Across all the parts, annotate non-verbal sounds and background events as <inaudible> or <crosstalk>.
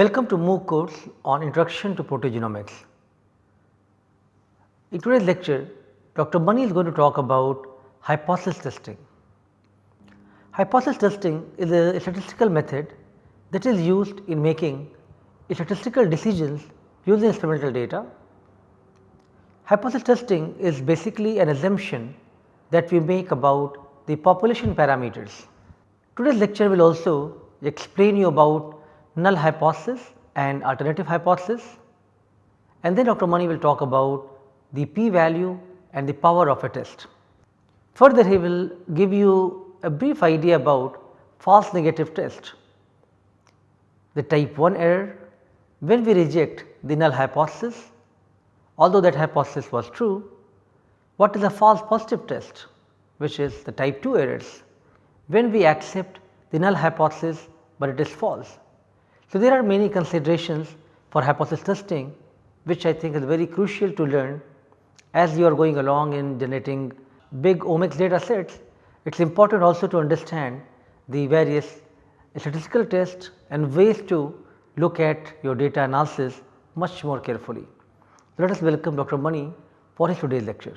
Welcome to MOOC course on Introduction to Proteogenomics. In today's lecture, Dr. Mani is going to talk about hypothesis testing. Hypothesis testing is a statistical method that is used in making statistical decisions using experimental data. Hypothesis testing is basically an assumption that we make about the population parameters. Today's lecture will also explain you about null hypothesis and alternative hypothesis and then Dr. Mani will talk about the p value and the power of a test. Further he will give you a brief idea about false negative test, the type 1 error when we reject the null hypothesis although that hypothesis was true, what is a false positive test which is the type 2 errors when we accept the null hypothesis, but it is false. So, there are many considerations for hypothesis testing which I think is very crucial to learn as you are going along in generating big omics data sets. It is important also to understand the various statistical tests and ways to look at your data analysis much more carefully. Let us welcome Dr. Mani for his today's lecture.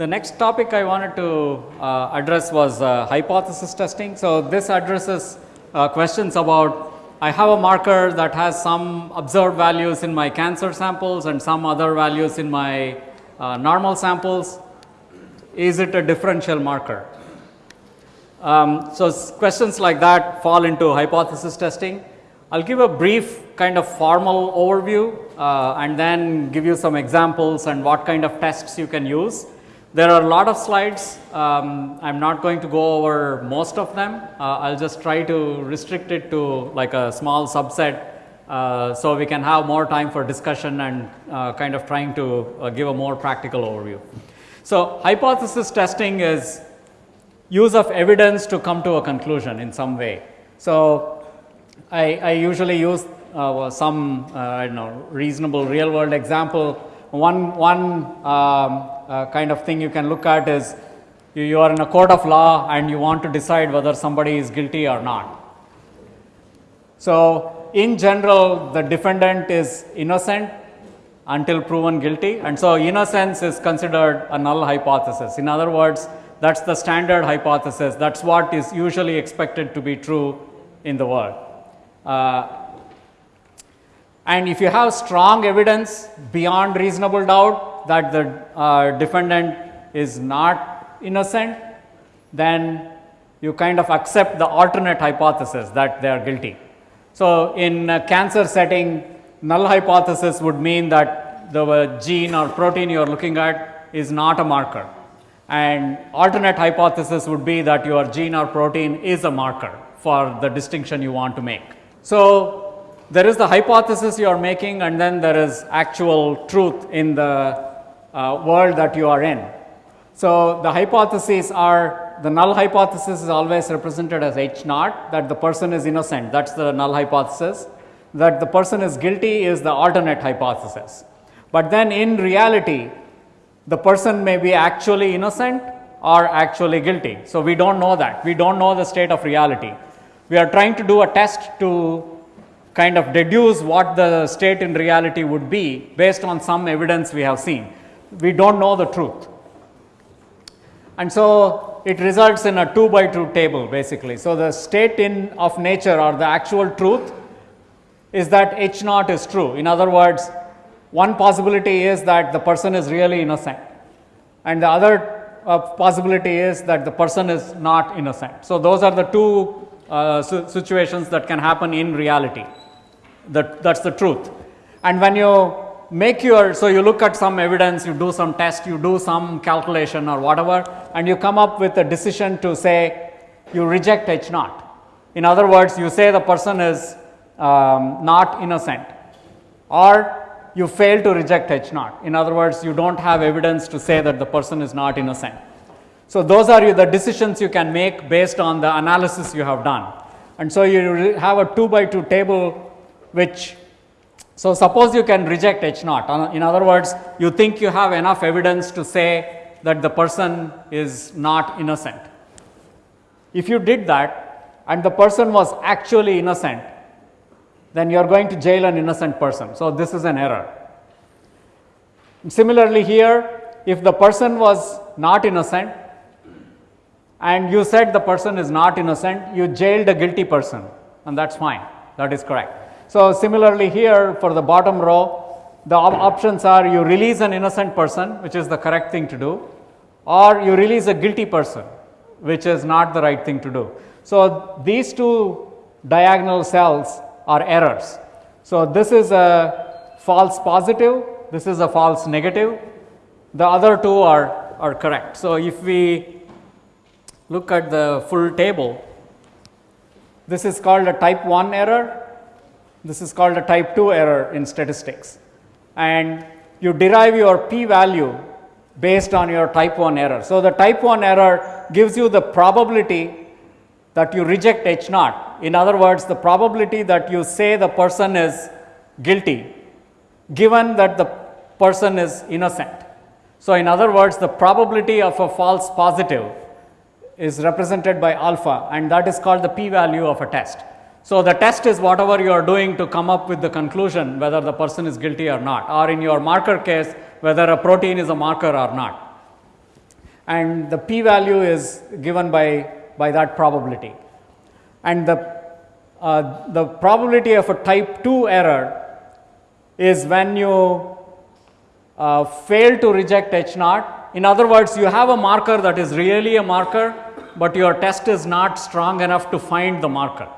The next topic I wanted to uh, address was uh, hypothesis testing. So, this addresses uh, questions about I have a marker that has some observed values in my cancer samples and some other values in my uh, normal samples. Is it a differential marker? Um, so, questions like that fall into hypothesis testing. I will give a brief kind of formal overview uh, and then give you some examples and what kind of tests you can use. There are a lot of slides. Um, I am not going to go over most of them. Uh, I will just try to restrict it to like a small subset. Uh, so, we can have more time for discussion and uh, kind of trying to uh, give a more practical overview. So, hypothesis testing is use of evidence to come to a conclusion in some way. So, I, I usually use uh, some uh, I don't know reasonable real world example. One, one um, uh, kind of thing you can look at is you, you, are in a court of law and you want to decide whether somebody is guilty or not. So, in general the defendant is innocent until proven guilty and so innocence is considered a null hypothesis. In other words, that is the standard hypothesis that is what is usually expected to be true in the world. Uh, and if you have strong evidence beyond reasonable doubt that the uh, defendant is not innocent, then you kind of accept the alternate hypothesis that they are guilty. So, in cancer setting null hypothesis would mean that the gene or protein you are looking at is not a marker and alternate hypothesis would be that your gene or protein is a marker for the distinction you want to make. So, there is the hypothesis you are making and then there is actual truth in the uh, world that you are in. So, the hypotheses are the null hypothesis is always represented as H naught that the person is innocent that is the null hypothesis that the person is guilty is the alternate hypothesis. But then in reality the person may be actually innocent or actually guilty. So, we do not know that we do not know the state of reality. We are trying to do a test to kind of deduce what the state in reality would be based on some evidence we have seen. We do not know the truth. And so, it results in a 2 by 2 table basically. So, the state in of nature or the actual truth is that H naught is true. In other words, one possibility is that the person is really innocent and the other uh, possibility is that the person is not innocent. So, those are the two uh, situations that can happen in reality that that is the truth. And when you make your, so you look at some evidence, you do some test, you do some calculation or whatever and you come up with a decision to say you reject H naught. In other words, you say the person is um, not innocent or you fail to reject H naught. In other words, you do not have evidence to say that the person is not innocent. So, those are the decisions you can make based on the analysis you have done. And so, you have a 2 by 2 table which, so suppose you can reject H naught. Uh, in other words, you think you have enough evidence to say that the person is not innocent. If you did that and the person was actually innocent, then you are going to jail an innocent person. So, this is an error. Similarly, here if the person was not innocent and you said the person is not innocent, you jailed a guilty person and that is fine, that is correct. So, similarly here for the bottom row, the op options are you release an innocent person, which is the correct thing to do, or you release a guilty person, which is not the right thing to do. So, these two diagonal cells are errors. So, this is a false positive, this is a false negative, the other two are, are correct. So, if we look at the full table, this is called a type 1 error, this is called a type 2 error in statistics and you derive your p value based on your type 1 error. So, the type 1 error gives you the probability that you reject H naught. In other words, the probability that you say the person is guilty given that the person is innocent. So, in other words, the probability of a false positive is represented by alpha and that is called the p value of a test. So, the test is whatever you are doing to come up with the conclusion whether the person is guilty or not or in your marker case whether a protein is a marker or not. And the p value is given by, by that probability. And the, uh, the probability of a type 2 error is when you uh, fail to reject H naught. In other words, you have a marker that is really a marker, but your test is not strong enough to find the marker.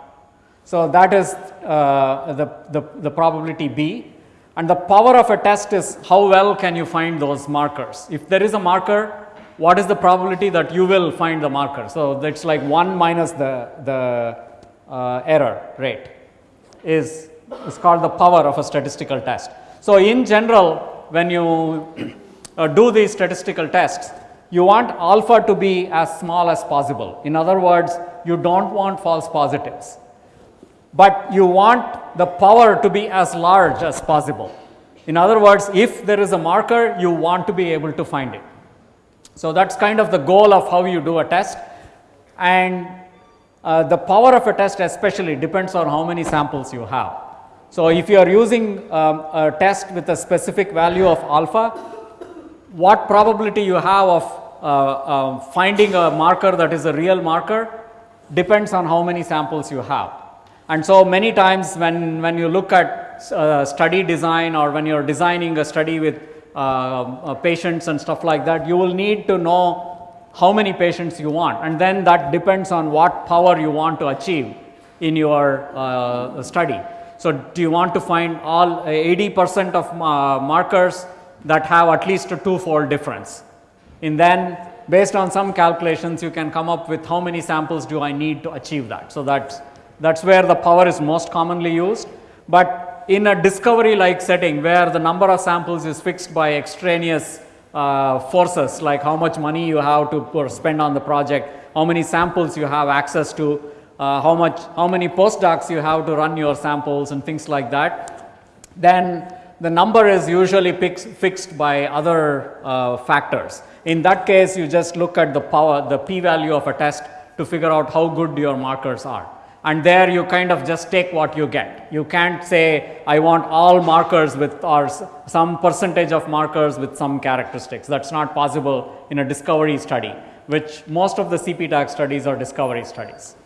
So, that is uh, the, the, the probability B and the power of a test is how well can you find those markers. If there is a marker, what is the probability that you will find the marker. So, that is like 1 minus the, the uh, error rate is, is called the power of a statistical test. So, in general when you uh, do these statistical tests, you want alpha to be as small as possible. In other words, you do not want false positives but you want the power to be as large as possible. In other words, if there is a marker, you want to be able to find it. So, that is kind of the goal of how you do a test and uh, the power of a test especially depends on how many samples you have. So, if you are using um, a test with a specific value of alpha, what probability you have of uh, uh, finding a marker that is a real marker depends on how many samples you have. And so, many times when, when you look at uh, study design or when you are designing a study with uh, uh, patients and stuff like that, you will need to know how many patients you want and then that depends on what power you want to achieve in your uh, study. So, do you want to find all 80 percent of uh, markers that have at least a two fold difference and then based on some calculations you can come up with how many samples do I need to achieve that. So, that that is where the power is most commonly used, but in a discovery like setting where the number of samples is fixed by extraneous uh, forces like how much money you have to spend on the project, how many samples you have access to, uh, how much how many postdocs you have to run your samples and things like that, then the number is usually fixed by other uh, factors. In that case you just look at the power the p value of a test to figure out how good your markers are and there you kind of just take what you get. You can't say I want all markers with or some percentage of markers with some characteristics that is not possible in a discovery study which most of the CPTAC studies are discovery studies.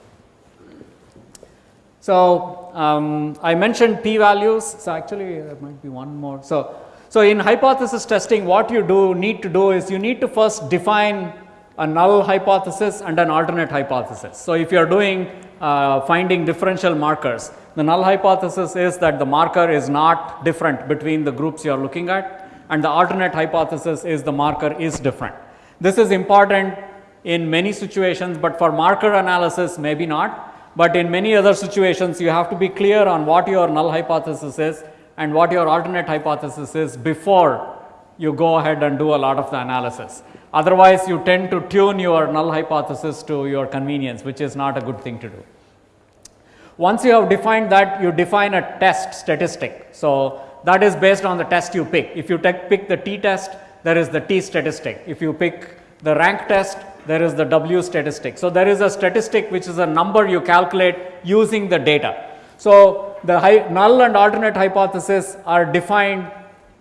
So, um, I mentioned p values. So, actually there might be one more. So, so in hypothesis testing what you do need to do is you need to first define a null hypothesis and an alternate hypothesis. So, if you are doing uh, finding differential markers, the null hypothesis is that the marker is not different between the groups you are looking at and the alternate hypothesis is the marker is different. This is important in many situations, but for marker analysis maybe not, but in many other situations you have to be clear on what your null hypothesis is and what your alternate hypothesis is before you go ahead and do a lot of the analysis. Otherwise, you tend to tune your null hypothesis to your convenience, which is not a good thing to do. Once you have defined that, you define a test statistic. So, that is based on the test you pick. If you pick the t test, there is the t statistic. If you pick the rank test, there is the w statistic. So, there is a statistic which is a number you calculate using the data. So, the null and alternate hypothesis are defined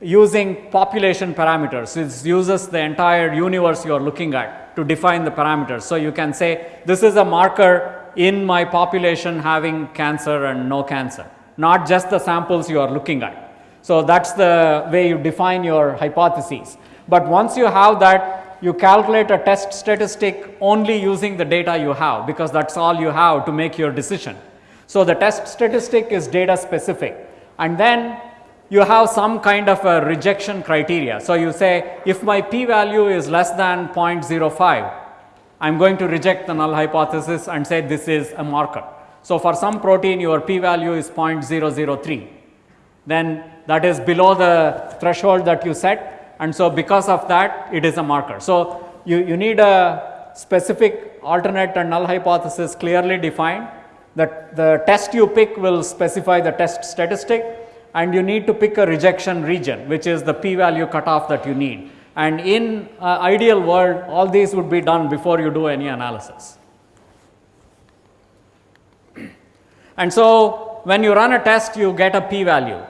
using population parameters. It uses the entire universe you are looking at to define the parameters. So, you can say this is a marker in my population having cancer and no cancer, not just the samples you are looking at. So, that is the way you define your hypotheses. But once you have that, you calculate a test statistic only using the data you have because that is all you have to make your decision. So, the test statistic is data specific and then you have some kind of a rejection criteria. So, you say if my p value is less than 0.05, I am going to reject the null hypothesis and say this is a marker. So, for some protein your p value is 0.003, then that is below the threshold that you set and so because of that it is a marker. So, you, you need a specific alternate and null hypothesis clearly defined that the test you pick will specify the test statistic and you need to pick a rejection region which is the p value cutoff that you need. And in uh, ideal world all these would be done before you do any analysis. <clears throat> And so, when you run a test you get a p value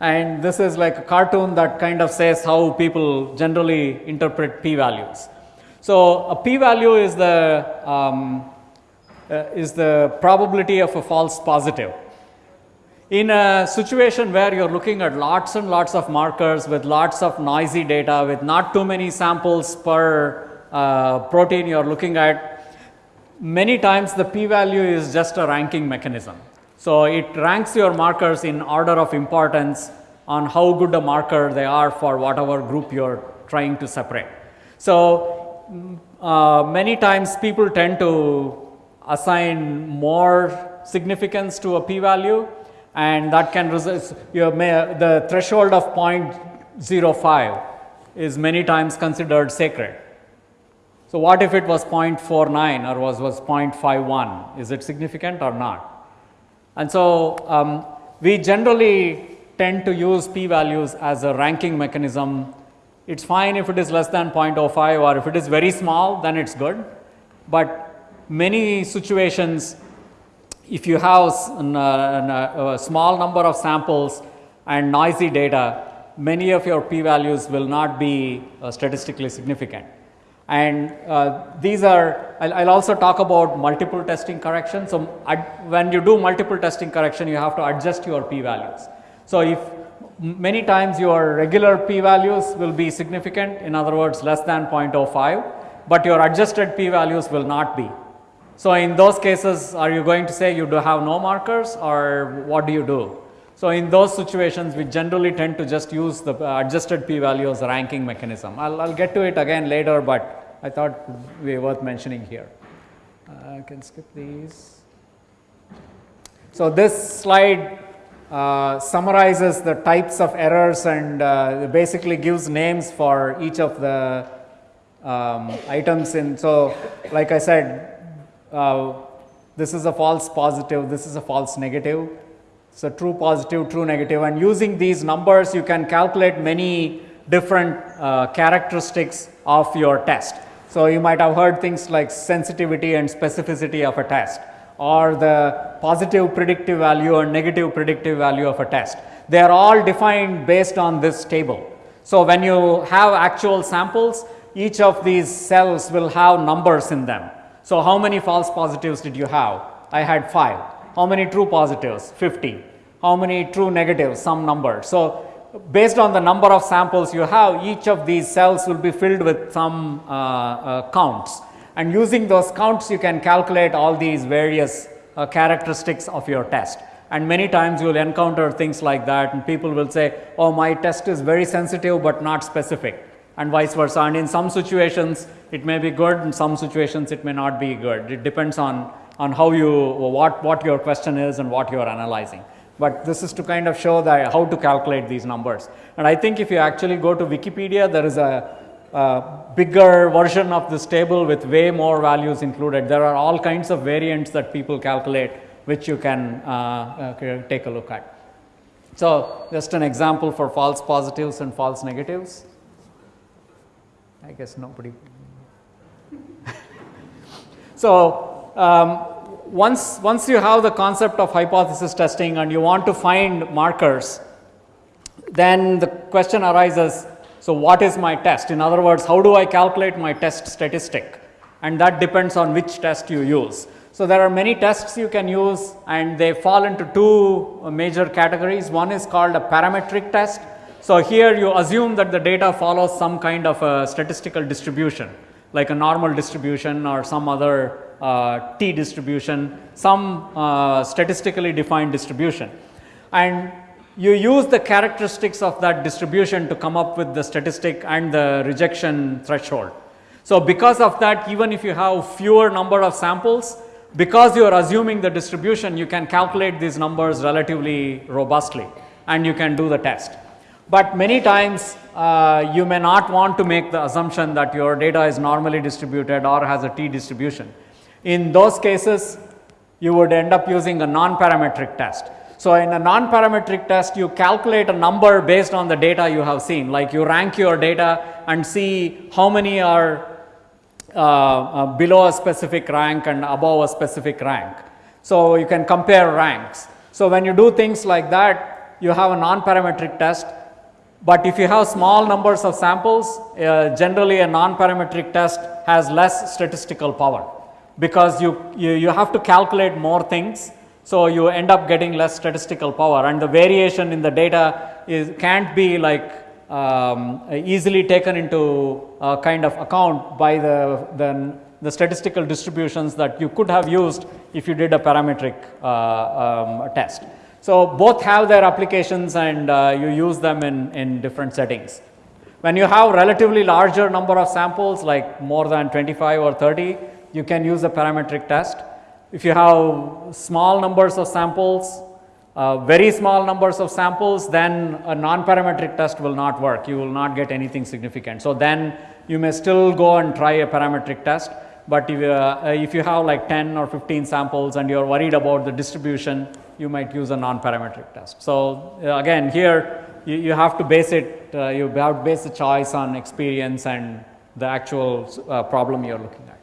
and this is like a cartoon that kind of says how people generally interpret p values. So, a p value is the um, uh, is the probability of a false positive. In a situation where you are looking at lots and lots of markers with lots of noisy data with not too many samples per uh, protein you are looking at, many times the p value is just a ranking mechanism. So, it ranks your markers in order of importance on how good a marker they are for whatever group you are trying to separate. So, uh, many times people tend to assign more significance to a p value and that can result the threshold of 0.05 is many times considered sacred. So, what if it was 0.49 or was, was 0.51 is it significant or not? And so, um, we generally tend to use p values as a ranking mechanism. It is fine if it is less than 0.05 or if it is very small then it is good, but many situations if you have a small number of samples and noisy data, many of your p values will not be uh, statistically significant. And uh, these are, I'll, I'll, also talk about multiple testing correction. So, when you do multiple testing correction, you have to adjust your p values. So, if many times your regular p values will be significant, in other words less than 0.05, but your adjusted p values will not be. So, in those cases are you going to say you do have no markers or what do you do? So, in those situations we generally tend to just use the uh, adjusted p value as a ranking mechanism. I will get to it again later, but I thought be worth mentioning here. Uh, I can skip these. So, this slide uh, summarizes the types of errors and uh, basically gives names for each of the um, items in. So, like I said uh, this is a false positive, this is a false negative. So, true positive, true negative and using these numbers you can calculate many different uh, characteristics of your test. So, you might have heard things like sensitivity and specificity of a test or the positive predictive value or negative predictive value of a test. They are all defined based on this table. So, when you have actual samples each of these cells will have numbers in them so, how many false positives did you have? I had 5. How many true positives? 50. How many true negatives? Some number. So, based on the number of samples you have, each of these cells will be filled with some uh, uh, counts. And using those counts, you can calculate all these various uh, characteristics of your test. And many times you will encounter things like that and people will say, oh my test is very sensitive but not specific and vice versa. And in some situations it may be good, in some situations it may not be good. It depends on, on how you, what, what your question is and what you are analyzing. But this is to kind of show that how to calculate these numbers. And I think if you actually go to Wikipedia, there is a, a bigger version of this table with way more values included. There are all kinds of variants that people calculate which you can uh, uh, take a look at. So, just an example for false positives and false negatives. I guess nobody. <laughs> so, um, once, once you have the concept of hypothesis testing and you want to find markers, then the question arises so, what is my test? In other words, how do I calculate my test statistic? And that depends on which test you use. So, there are many tests you can use and they fall into two major categories. One is called a parametric test. So, here you assume that the data follows some kind of a statistical distribution like a normal distribution or some other uh, t distribution, some uh, statistically defined distribution. And you use the characteristics of that distribution to come up with the statistic and the rejection threshold. So, because of that even if you have fewer number of samples, because you are assuming the distribution you can calculate these numbers relatively robustly and you can do the test. But many times uh, you may not want to make the assumption that your data is normally distributed or has a t distribution. In those cases you would end up using a non-parametric test. So, in a non-parametric test you calculate a number based on the data you have seen like you rank your data and see how many are uh, uh, below a specific rank and above a specific rank. So, you can compare ranks. So, when you do things like that you have a non-parametric test, but if you have small numbers of samples uh, generally a non-parametric test has less statistical power because you, you, you have to calculate more things so, you end up getting less statistical power and the variation in the data is can't be like um, easily taken into a kind of account by the, the, the, statistical distributions that you could have used if you did a parametric uh, um, test. So, both have their applications and uh, you use them in, in different settings. When you have relatively larger number of samples like more than 25 or 30, you can use a parametric test. If you have small numbers of samples, uh, very small numbers of samples, then a non-parametric test will not work. You will not get anything significant. So, then you may still go and try a parametric test, but if, uh, if you have like 10 or 15 samples and you are worried about the distribution, you might use a non-parametric test. So, uh, again here you, you, have to base it, uh, you have to base the choice on experience and the actual uh, problem you are looking at.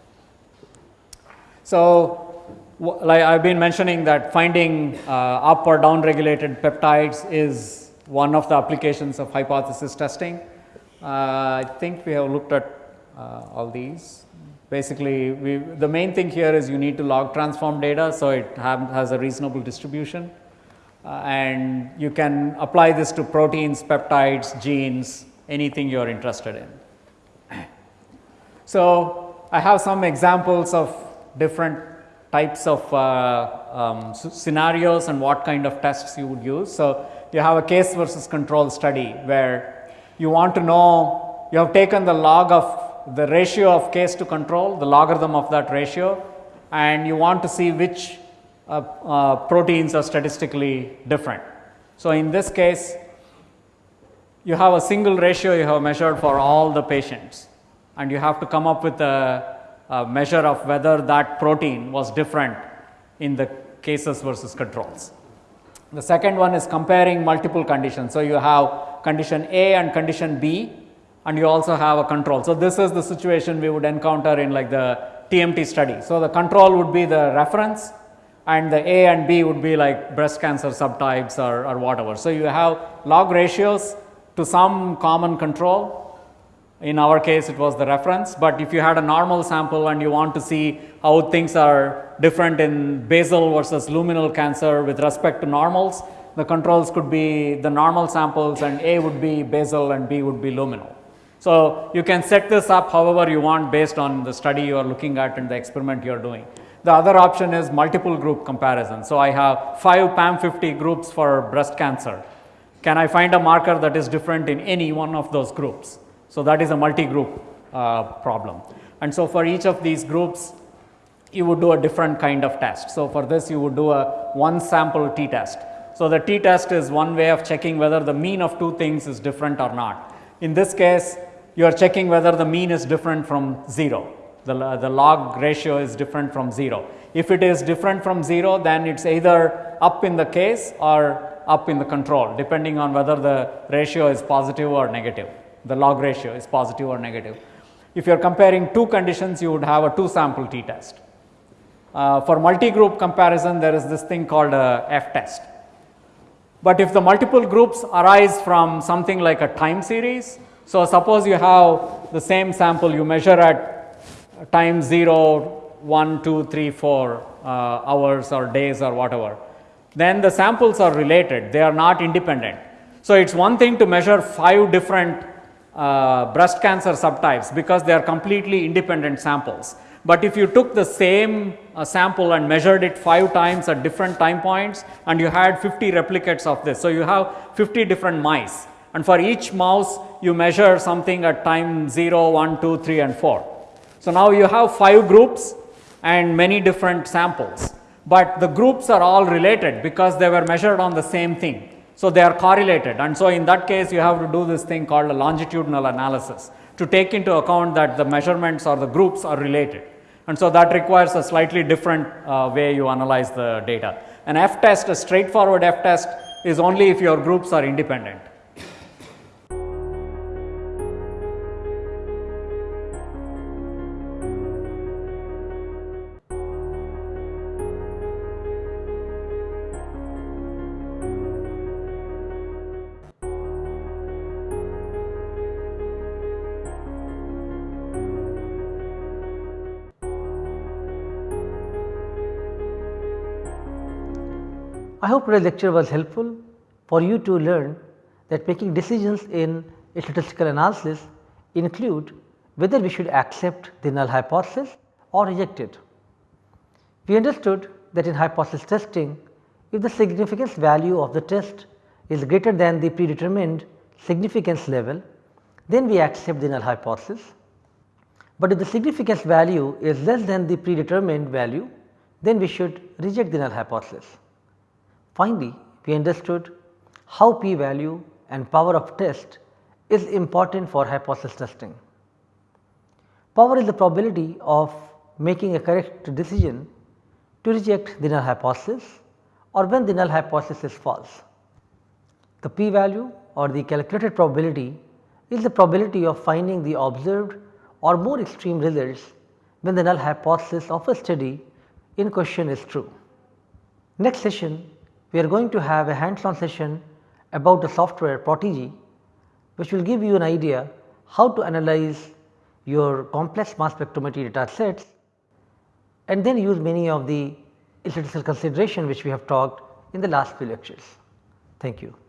So, like I have been mentioning that finding uh, up or down regulated peptides is one of the applications of hypothesis testing. Uh, I think we have looked at all these. Basically, we, the main thing here is you need to log transform data, so it have, has a reasonable distribution. Uh, and you can apply this to proteins, peptides, genes, anything you are interested in. <clears throat> So, I have some examples of different types of uh, um, scenarios and what kind of tests you would use. So, you have a case versus control study where you want to know you have taken the log of the ratio of case to control the logarithm of that ratio and you want to see which uh, uh, proteins are statistically different. So, in this case you have a single ratio you have measured for all the patients and you have to come up with a uh, measure of whether that protein was different in the cases versus controls. The second one is comparing multiple conditions. So, you have condition A and condition B and you also have a control. So, this is the situation we would encounter in like the TMT study. So, the control would be the reference and the A and B would be like breast cancer subtypes or, or whatever. So, you have log ratios to some common control in our case it was the reference, but if you had a normal sample and you want to see how things are different in basal versus luminal cancer with respect to normals, the controls could be the normal samples and A would be basal and B would be luminal. So, you can set this up however you want based on the study you are looking at and the experiment you are doing. The other option is multiple group comparison. So, I have 5 PAM50 groups for breast cancer. Can I find a marker that is different in any one of those groups? So, that is a multi-group uh, problem. And so, for each of these groups, you would do a different kind of test. So, for this you would do a one sample t test. So, the t test is one way of checking whether the mean of two things is different or not. In this case, you are checking whether the mean is different from 0, the, the log ratio is different from 0. If it is different from 0, then it is either up in the case or up in the control depending on whether the ratio is positive or negative the log ratio is positive or negative. If you are comparing two conditions, you would have a two sample t test. Uh, for multi-group comparison, there is this thing called a f test. But if the multiple groups arise from something like a time series, so suppose you have the same sample you measure at time 0, 1, 2, 3, 4 uh, hours or days or whatever, then the samples are related, they are not independent. So, it is one thing to measure 5 different uh, breast cancer subtypes because they are completely independent samples. But if you took the same uh, sample and measured it 5 times at different time points and you had 50 replicates of this. So, you have 50 different mice and for each mouse you measure something at time 0, 1, 2, 3 and 4. So, now you have 5 groups and many different samples, but the groups are all related because they were measured on the same thing. So, they are correlated and so in that case you have to do this thing called a longitudinal analysis to take into account that the measurements or the groups are related. And so, that requires a slightly different uh, way you analyze the data. An F test, a straightforward F test is only if your groups are independent. I hope today's lecture was helpful for you to learn that making decisions in a statistical analysis include whether we should accept the null hypothesis or reject it. We understood that in hypothesis testing, if the significance value of the test is greater than the predetermined significance level, then we accept the null hypothesis. But if the significance value is less than the predetermined value, then we should reject the null hypothesis. Finally, we understood how p value and power of test is important for hypothesis testing. Power is the probability of making a correct decision to reject the null hypothesis or when the null hypothesis is false. The p value or the calculated probability is the probability of finding the observed or more extreme results when the null hypothesis of a study in question is true. Next session we are going to have a hands on session about the software Protigy which will give you an idea how to analyze your complex mass spectrometry data sets and then use many of the statistical consideration which we have talked in the last few lectures. Thank you.